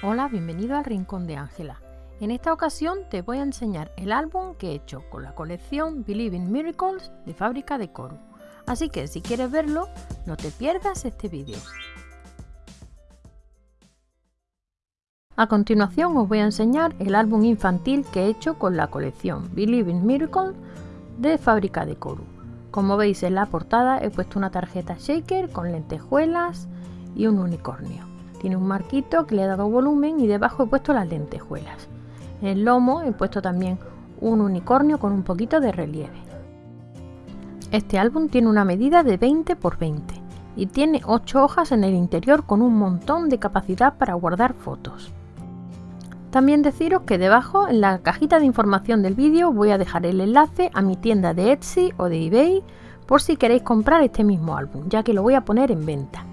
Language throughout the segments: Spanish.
Hola, bienvenido al Rincón de Ángela. En esta ocasión te voy a enseñar el álbum que he hecho con la colección Believe in Miracles de Fábrica de Coru. Así que si quieres verlo, no te pierdas este vídeo. A continuación os voy a enseñar el álbum infantil que he hecho con la colección Believe in Miracles de Fábrica de Coru. Como veis en la portada he puesto una tarjeta shaker con lentejuelas y un unicornio. Tiene un marquito que le he dado volumen y debajo he puesto las lentejuelas. En el lomo he puesto también un unicornio con un poquito de relieve. Este álbum tiene una medida de 20 x 20 y tiene 8 hojas en el interior con un montón de capacidad para guardar fotos. También deciros que debajo en la cajita de información del vídeo voy a dejar el enlace a mi tienda de Etsy o de eBay por si queréis comprar este mismo álbum, ya que lo voy a poner en venta.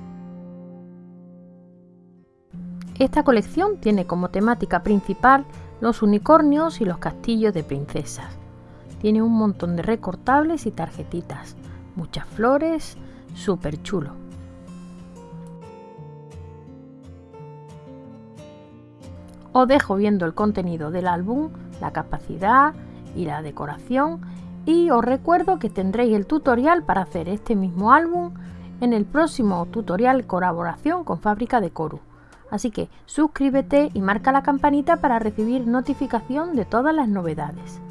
Esta colección tiene como temática principal los unicornios y los castillos de princesas. Tiene un montón de recortables y tarjetitas, muchas flores, súper chulo. Os dejo viendo el contenido del álbum, la capacidad y la decoración y os recuerdo que tendréis el tutorial para hacer este mismo álbum en el próximo tutorial colaboración con Fábrica de Coru. Así que suscríbete y marca la campanita para recibir notificación de todas las novedades.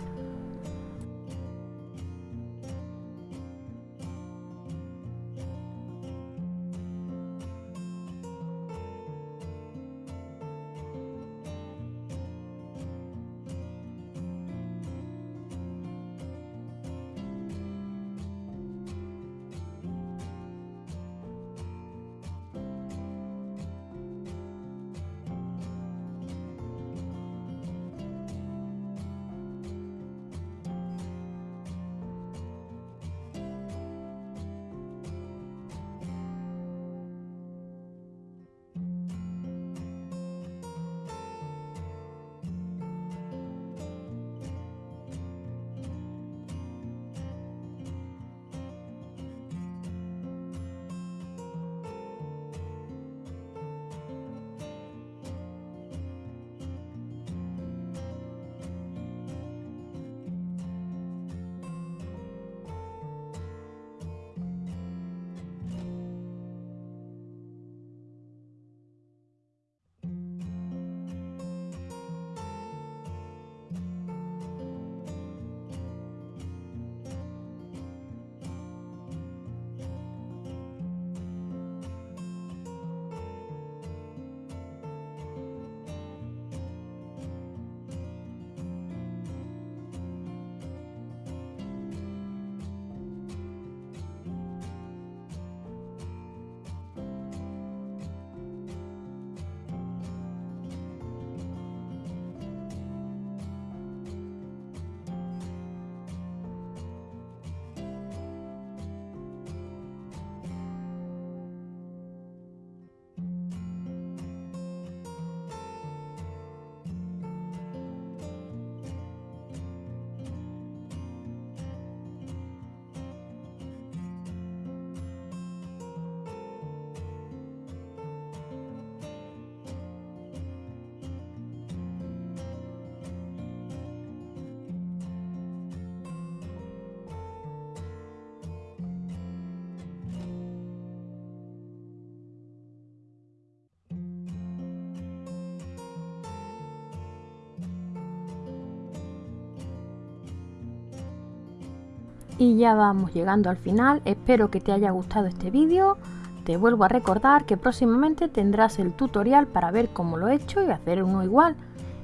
Y ya vamos llegando al final, espero que te haya gustado este vídeo. Te vuelvo a recordar que próximamente tendrás el tutorial para ver cómo lo he hecho y hacer uno igual.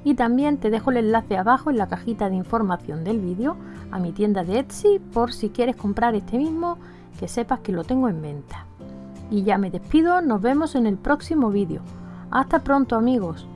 Y también te dejo el enlace abajo en la cajita de información del vídeo a mi tienda de Etsy por si quieres comprar este mismo, que sepas que lo tengo en venta. Y ya me despido, nos vemos en el próximo vídeo. Hasta pronto amigos.